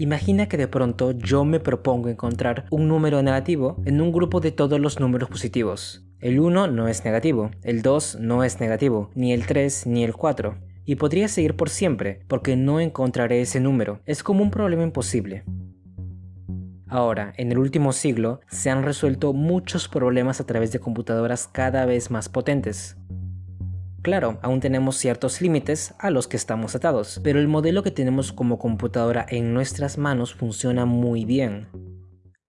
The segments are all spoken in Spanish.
Imagina que de pronto yo me propongo encontrar un número negativo en un grupo de todos los números positivos. El 1 no es negativo, el 2 no es negativo, ni el 3 ni el 4. Y podría seguir por siempre, porque no encontraré ese número. Es como un problema imposible. Ahora, en el último siglo, se han resuelto muchos problemas a través de computadoras cada vez más potentes. Claro, aún tenemos ciertos límites a los que estamos atados, pero el modelo que tenemos como computadora en nuestras manos funciona muy bien.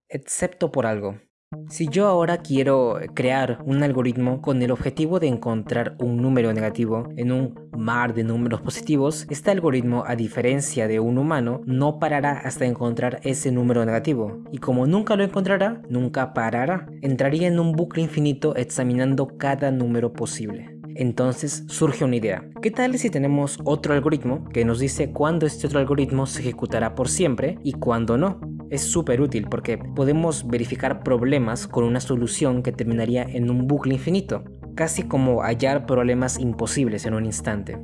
Excepto por algo. Si yo ahora quiero crear un algoritmo con el objetivo de encontrar un número negativo en un mar de números positivos, este algoritmo, a diferencia de un humano, no parará hasta encontrar ese número negativo. Y como nunca lo encontrará, nunca parará. Entraría en un bucle infinito examinando cada número posible. Entonces surge una idea. ¿Qué tal si tenemos otro algoritmo que nos dice cuándo este otro algoritmo se ejecutará por siempre y cuándo no? Es súper útil porque podemos verificar problemas con una solución que terminaría en un bucle infinito, casi como hallar problemas imposibles en un instante.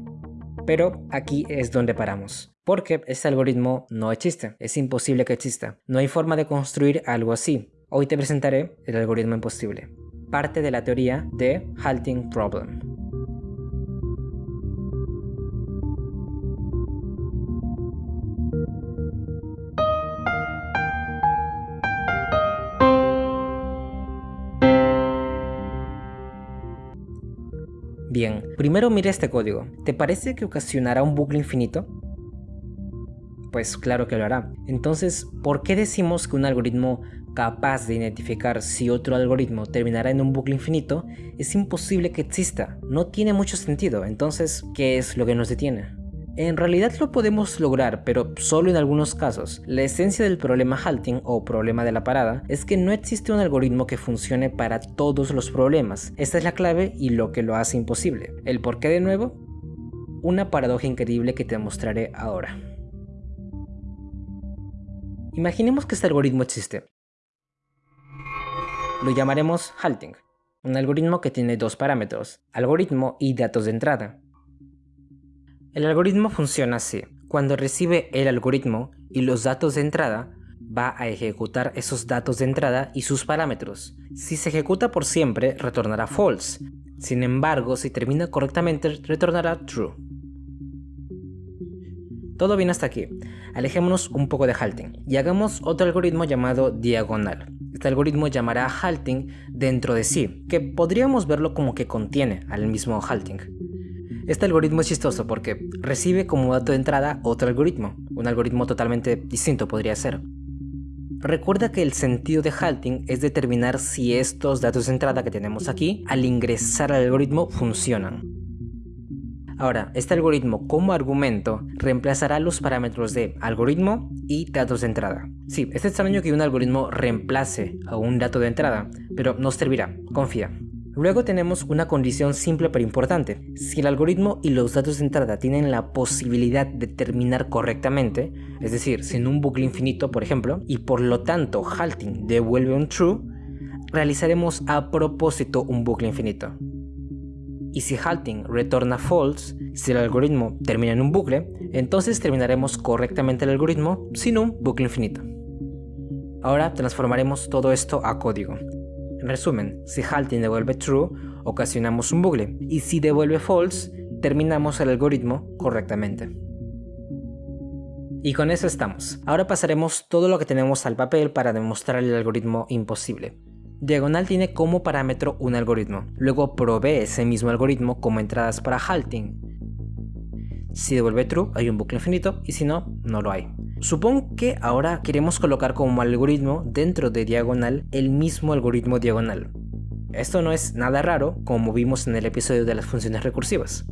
Pero aquí es donde paramos. Porque este algoritmo no existe, es imposible que exista. No hay forma de construir algo así. Hoy te presentaré el algoritmo imposible, parte de la teoría de Halting Problem. Bien, primero mira este código. ¿Te parece que ocasionará un bucle infinito? Pues claro que lo hará. Entonces, ¿por qué decimos que un algoritmo capaz de identificar si otro algoritmo terminará en un bucle infinito es imposible que exista? No tiene mucho sentido. Entonces, ¿qué es lo que nos detiene? En realidad lo podemos lograr, pero solo en algunos casos. La esencia del problema halting o problema de la parada es que no existe un algoritmo que funcione para todos los problemas. Esta es la clave y lo que lo hace imposible. ¿El por qué de nuevo? Una paradoja increíble que te mostraré ahora. Imaginemos que este algoritmo existe. Lo llamaremos halting, un algoritmo que tiene dos parámetros, algoritmo y datos de entrada. El algoritmo funciona así. Cuando recibe el algoritmo y los datos de entrada, va a ejecutar esos datos de entrada y sus parámetros. Si se ejecuta por siempre, retornará false. Sin embargo, si termina correctamente, retornará true. Todo bien hasta aquí. Alejémonos un poco de halting y hagamos otro algoritmo llamado diagonal. Este algoritmo llamará halting dentro de sí, que podríamos verlo como que contiene al mismo halting. Este algoritmo es chistoso porque recibe como dato de entrada otro algoritmo, un algoritmo totalmente distinto podría ser. Recuerda que el sentido de halting es determinar si estos datos de entrada que tenemos aquí, al ingresar al algoritmo, funcionan. Ahora, este algoritmo como argumento reemplazará los parámetros de algoritmo y datos de entrada. Sí, es extraño que un algoritmo reemplace a un dato de entrada, pero nos servirá, confía. Luego tenemos una condición simple pero importante. Si el algoritmo y los datos de entrada tienen la posibilidad de terminar correctamente, es decir, sin un bucle infinito por ejemplo, y por lo tanto halting devuelve un true, realizaremos a propósito un bucle infinito. Y si halting retorna false, si el algoritmo termina en un bucle, entonces terminaremos correctamente el algoritmo sin un bucle infinito. Ahora transformaremos todo esto a código. En resumen, si halting devuelve true, ocasionamos un bucle, y si devuelve false, terminamos el algoritmo correctamente. Y con eso estamos. Ahora pasaremos todo lo que tenemos al papel para demostrar el algoritmo imposible. Diagonal tiene como parámetro un algoritmo, luego provee ese mismo algoritmo como entradas para halting. Si devuelve true hay un bucle infinito y si no, no lo hay. Supongo que ahora queremos colocar como algoritmo dentro de diagonal el mismo algoritmo diagonal. Esto no es nada raro, como vimos en el episodio de las funciones recursivas.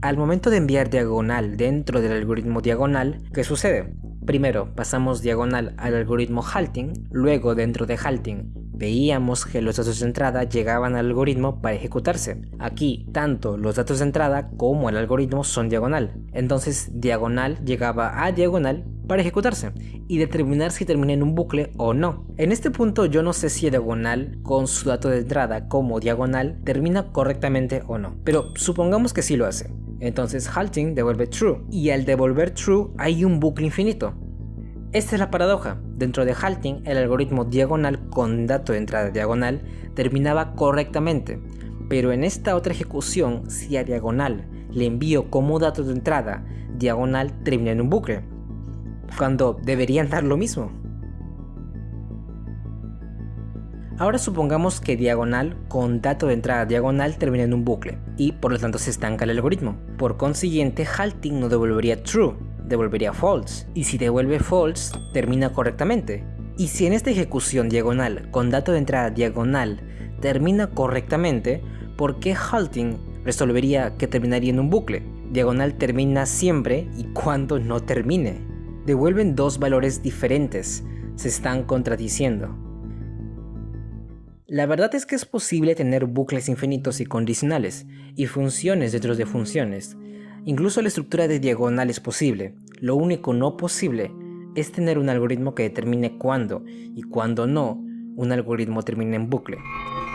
Al momento de enviar diagonal dentro del algoritmo diagonal, ¿qué sucede? Primero pasamos diagonal al algoritmo halting, luego dentro de halting veíamos que los datos de entrada llegaban al algoritmo para ejecutarse. Aquí, tanto los datos de entrada como el algoritmo son diagonal. Entonces, diagonal llegaba a diagonal para ejecutarse y determinar si termina en un bucle o no. En este punto yo no sé si diagonal con su dato de entrada como diagonal termina correctamente o no, pero supongamos que sí lo hace. Entonces halting devuelve true y al devolver true hay un bucle infinito. Esta es la paradoja. Dentro de Halting, el algoritmo diagonal con dato de entrada diagonal terminaba correctamente, pero en esta otra ejecución, si a diagonal le envío como dato de entrada, diagonal termina en un bucle, cuando deberían dar lo mismo. Ahora supongamos que diagonal con dato de entrada diagonal termina en un bucle y por lo tanto se estanca el algoritmo. Por consiguiente, halting no devolvería true, devolvería false. Y si devuelve false, termina correctamente. Y si en esta ejecución diagonal con dato de entrada diagonal termina correctamente, ¿por qué halting resolvería que terminaría en un bucle? Diagonal termina siempre y cuando no termine. Devuelven dos valores diferentes, se están contradiciendo. La verdad es que es posible tener bucles infinitos y condicionales, y funciones dentro de funciones. Incluso la estructura de diagonal es posible. Lo único no posible es tener un algoritmo que determine cuándo, y cuando no, un algoritmo termine en bucle.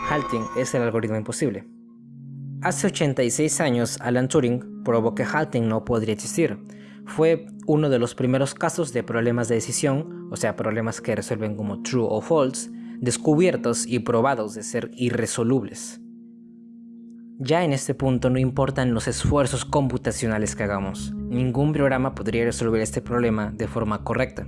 Halting es el algoritmo imposible. Hace 86 años, Alan Turing probó que halting no podría existir. Fue uno de los primeros casos de problemas de decisión, o sea, problemas que resuelven como true o false, descubiertos y probados de ser irresolubles. Ya en este punto no importan los esfuerzos computacionales que hagamos, ningún programa podría resolver este problema de forma correcta.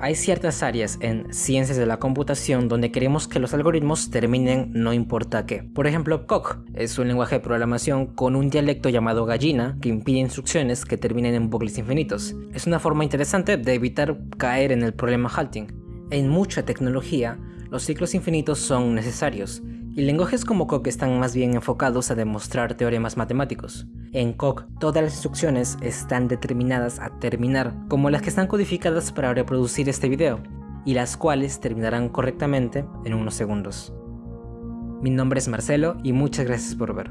Hay ciertas áreas en ciencias de la computación donde queremos que los algoritmos terminen no importa qué. Por ejemplo, Coq es un lenguaje de programación con un dialecto llamado gallina que impide instrucciones que terminen en bucles infinitos. Es una forma interesante de evitar caer en el problema halting. En mucha tecnología, los ciclos infinitos son necesarios, y lenguajes como Coq están más bien enfocados a demostrar teoremas matemáticos. En Coq, todas las instrucciones están determinadas a terminar, como las que están codificadas para reproducir este video, y las cuales terminarán correctamente en unos segundos. Mi nombre es Marcelo y muchas gracias por ver.